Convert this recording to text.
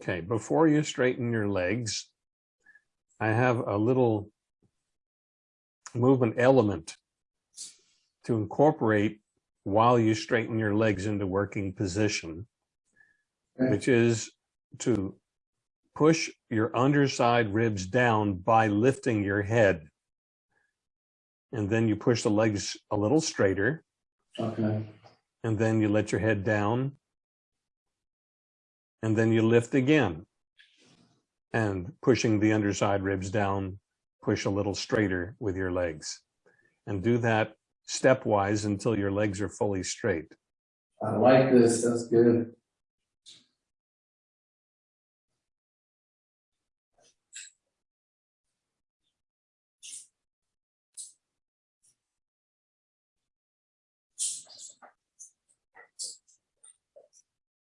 Okay, before you straighten your legs, I have a little movement element to incorporate while you straighten your legs into working position, Okay. which is to push your underside ribs down by lifting your head. And then you push the legs a little straighter, Okay, and then you let your head down. And then you lift again. And pushing the underside ribs down, push a little straighter with your legs. And do that stepwise until your legs are fully straight. I like this, that's good.